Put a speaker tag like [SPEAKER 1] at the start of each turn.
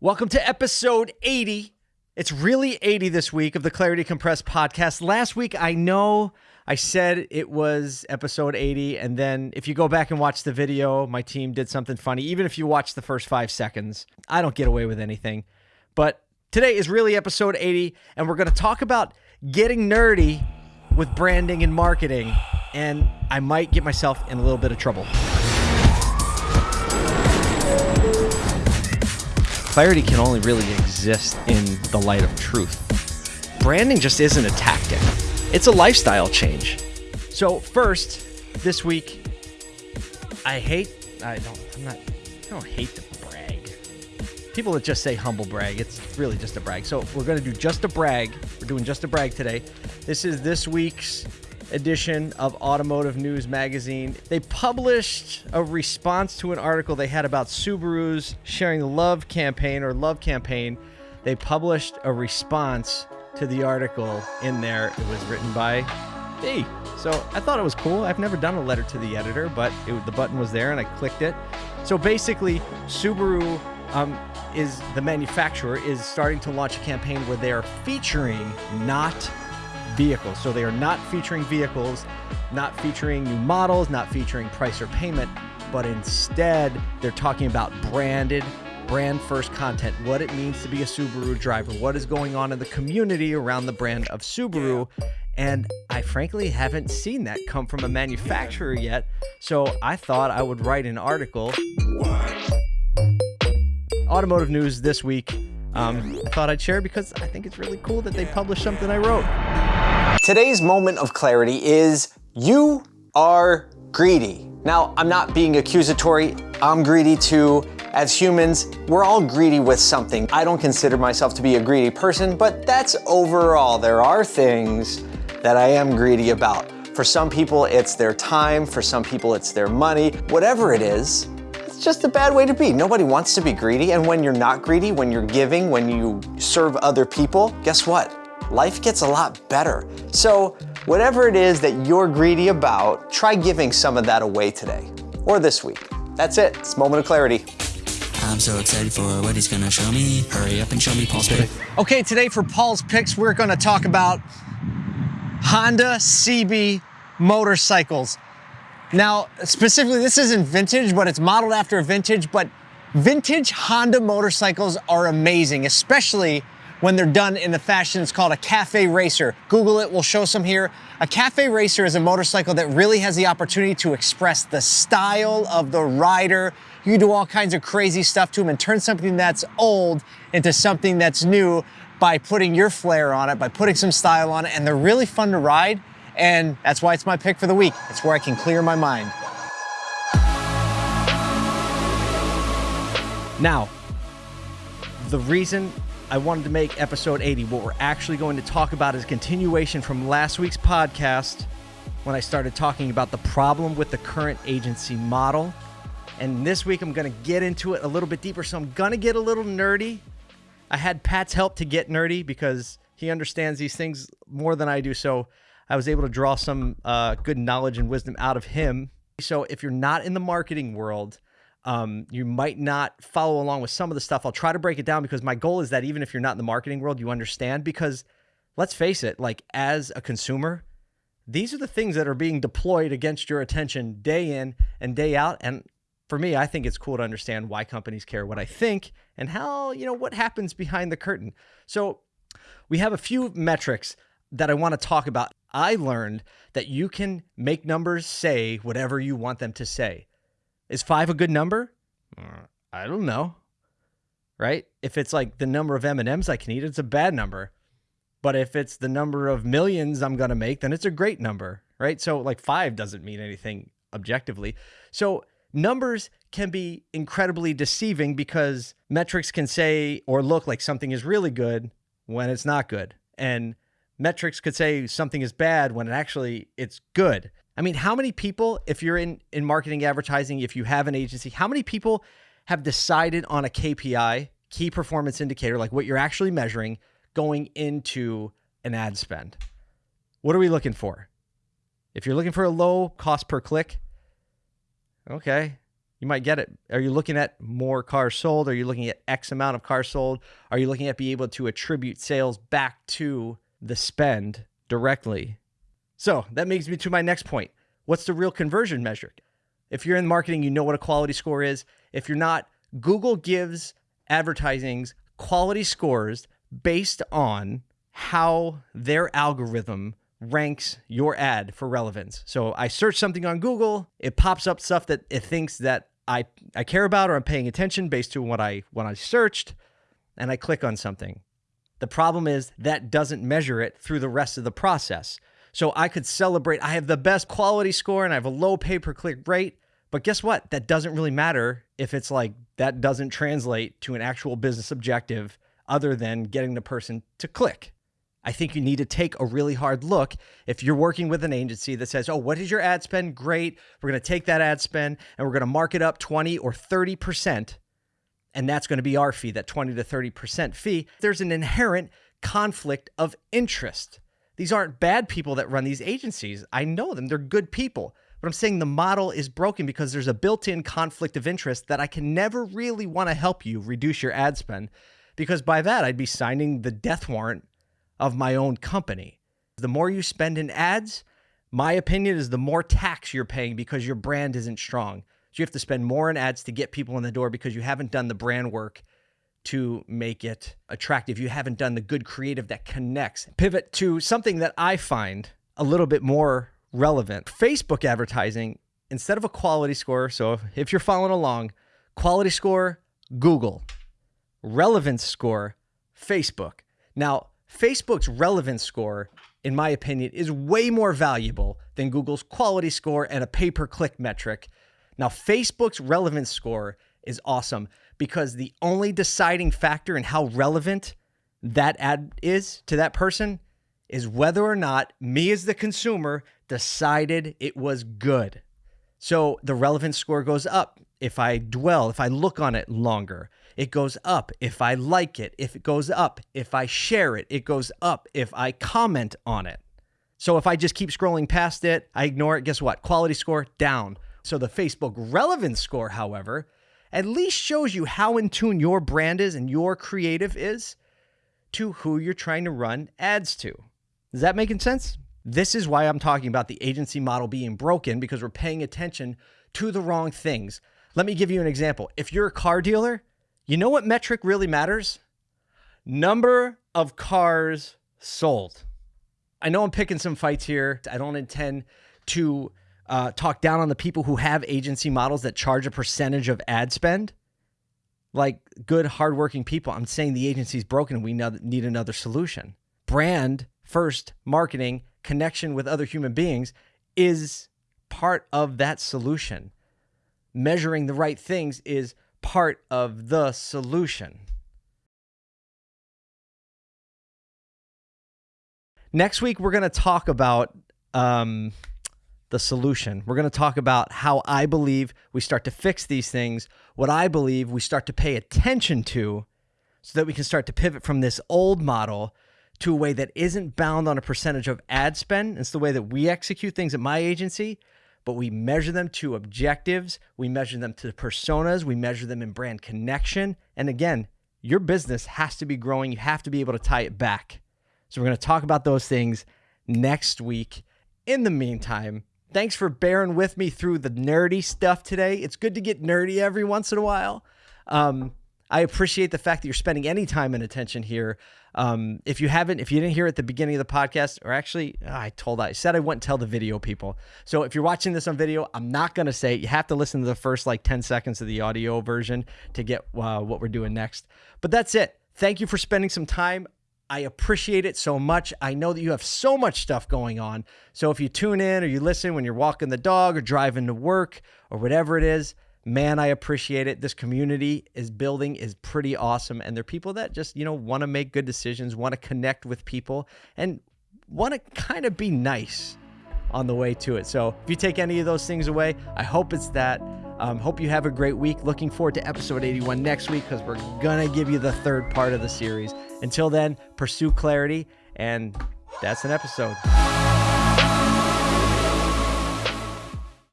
[SPEAKER 1] Welcome to episode 80. It's really 80 this week of the Clarity Compressed podcast. Last week, I know I said it was episode 80. And then if you go back and watch the video, my team did something funny. Even if you watch the first five seconds, I don't get away with anything. But today is really episode 80. And we're going to talk about getting nerdy with branding and marketing. And I might get myself in a little bit of trouble. Clarity can only really exist in the light of truth. Branding just isn't a tactic, it's a lifestyle change. So, first, this week, I hate, I don't, I'm not, I don't hate to brag. People that just say humble brag, it's really just a brag. So, we're going to do just a brag. We're doing just a brag today. This is this week's edition of Automotive News Magazine. They published a response to an article they had about Subaru's sharing the love campaign or love campaign. They published a response to the article in there. It was written by me. So I thought it was cool. I've never done a letter to the editor, but it, the button was there and I clicked it. So basically, Subaru um, is the manufacturer is starting to launch a campaign where they are featuring not vehicles. So they are not featuring vehicles, not featuring new models, not featuring price or payment, but instead they're talking about branded, brand first content, what it means to be a Subaru driver, what is going on in the community around the brand of Subaru. And I frankly haven't seen that come from a manufacturer yet. So I thought I would write an article. Automotive news this week. Um, I thought I'd share because I think it's really cool that they published something I wrote.
[SPEAKER 2] Today's moment of clarity is you are greedy. Now, I'm not being accusatory. I'm greedy too. As humans, we're all greedy with something. I don't consider myself to be a greedy person, but that's overall. There are things that I am greedy about. For some people, it's their time. For some people, it's their money. Whatever it is, it's just a bad way to be. Nobody wants to be greedy. And when you're not greedy, when you're giving, when you serve other people, guess what? Life gets a lot better. So whatever it is that you're greedy about, try giving some of that away today or this week. That's it. It's moment of clarity.
[SPEAKER 3] I'm so excited for what he's gonna show me. Hurry up and show me Paul's pick.
[SPEAKER 1] Okay, today for Paul's picks, we're gonna talk about Honda CB motorcycles. Now, specifically, this isn't vintage, but it's modeled after a vintage, but vintage Honda motorcycles are amazing, especially when they're done in the fashion it's called a cafe racer. Google it, we'll show some here. A cafe racer is a motorcycle that really has the opportunity to express the style of the rider. You do all kinds of crazy stuff to them and turn something that's old into something that's new by putting your flair on it, by putting some style on it, and they're really fun to ride. And that's why it's my pick for the week. It's where I can clear my mind. Now, the reason I wanted to make episode 80. What we're actually going to talk about is continuation from last week's podcast when I started talking about the problem with the current agency model. And this week I'm going to get into it a little bit deeper. So I'm going to get a little nerdy. I had Pat's help to get nerdy because he understands these things more than I do. So I was able to draw some uh, good knowledge and wisdom out of him. So if you're not in the marketing world, um, you might not follow along with some of the stuff. I'll try to break it down because my goal is that even if you're not in the marketing world, you understand. Because let's face it, like as a consumer, these are the things that are being deployed against your attention day in and day out. And for me, I think it's cool to understand why companies care what I think and how, you know, what happens behind the curtain. So we have a few metrics that I want to talk about. I learned that you can make numbers say whatever you want them to say. Is five a good number? Uh, I don't know. Right? If it's like the number of M&Ms I can eat, it's a bad number. But if it's the number of millions I'm going to make, then it's a great number, right? So like 5 doesn't mean anything objectively. So numbers can be incredibly deceiving because metrics can say or look like something is really good when it's not good. And metrics could say something is bad when it actually it's good. I mean, how many people, if you're in, in marketing advertising, if you have an agency, how many people have decided on a KPI, key performance indicator, like what you're actually measuring going into an ad spend? What are we looking for? If you're looking for a low cost per click, okay, You might get it. Are you looking at more cars sold? Are you looking at X amount of cars sold? Are you looking at being able to attribute sales back to the spend directly? So that makes me to my next point. What's the real conversion measure? If you're in marketing, you know what a quality score is. If you're not, Google gives advertisings quality scores based on how their algorithm ranks your ad for relevance. So I search something on Google, it pops up stuff that it thinks that I I care about or I'm paying attention based on what I what I searched and I click on something. The problem is that doesn't measure it through the rest of the process. So I could celebrate I have the best quality score and I have a low pay per click rate, but guess what? That doesn't really matter if it's like that doesn't translate to an actual business objective other than getting the person to click. I think you need to take a really hard look if you're working with an agency that says, "Oh, what is your ad spend? Great. We're going to take that ad spend and we're going to mark it up 20 or 30%." And that's going to be our fee, that 20 to 30% fee. There's an inherent conflict of interest. These aren't bad people that run these agencies. I know them. They're good people. But I'm saying the model is broken because there's a built in conflict of interest that I can never really want to help you reduce your ad spend because by that I'd be signing the death warrant of my own company. The more you spend in ads, my opinion is the more tax you're paying because your brand isn't strong. So you have to spend more in ads to get people in the door because you haven't done the brand work to make it attractive. You haven't done the good creative that connects. Pivot to something that I find a little bit more relevant. Facebook advertising, instead of a quality score, so if you're following along, quality score, Google, relevance score, Facebook. Now, Facebook's relevance score, in my opinion, is way more valuable than Google's quality score and a pay per click metric. Now, Facebook's relevance score is awesome because the only deciding factor in how relevant that ad is to that person is whether or not me as the consumer decided it was good. So the relevance score goes up if I dwell, if I look on it longer. It goes up if I like it. If it goes up, if I share it, it goes up if I comment on it. So if I just keep scrolling past it, I ignore it, guess what? Quality score down. So the Facebook relevance score, however, at least shows you how in tune your brand is and your creative is to who you're trying to run ads to. Is that making sense? This is why I'm talking about the agency model being broken because we're paying attention to the wrong things. Let me give you an example. If you're a car dealer, you know what metric really matters? Number of cars sold. I know I'm picking some fights here. I don't intend to uh, talk down on the people who have agency models that charge a percentage of ad spend. Like good, hardworking people. I'm saying the agency's broken. We need another solution. Brand first, marketing, connection with other human beings is part of that solution. Measuring the right things is part of the solution. Next week, we're going to talk about um, the solution. We're going to talk about how I believe we start to fix these things, what I believe we start to pay attention to, so that we can start to pivot from this old model to a way that isn't bound on a percentage of ad spend. It's the way that we execute things at my agency, but we measure them to objectives, we measure them to personas, we measure them in brand connection. And again, your business has to be growing. You have to be able to tie it back. So we're going to talk about those things next week. In the meantime, thanks for bearing with me through the nerdy stuff today. It's good to get nerdy every once in a while. Um, I appreciate the fact that you're spending any time and attention here. Um, if you haven't, if you didn't hear at the beginning of the podcast, or actually, I told I said I wouldn't tell the video people. So if you're watching this on video, I'm not gonna say it. You have to listen to the first like 10 seconds of the audio version to get uh, what we're doing next. But that's it. Thank you for spending some time. I appreciate it so much. I know that you have so much stuff going on. So if you tune in or you listen when you're walking the dog or driving to work or whatever it is, man, I appreciate it. This community is building is pretty awesome. And they're people that just, you know, want to make good decisions, want to connect with people, and want to kind of be nice on the way to it. So if you take any of those things away, I hope it's that. Um, hope you have a great week. Looking forward to episode 81 next week because we're going to give you the third part of the series. Until then, pursue clarity, and that's an episode.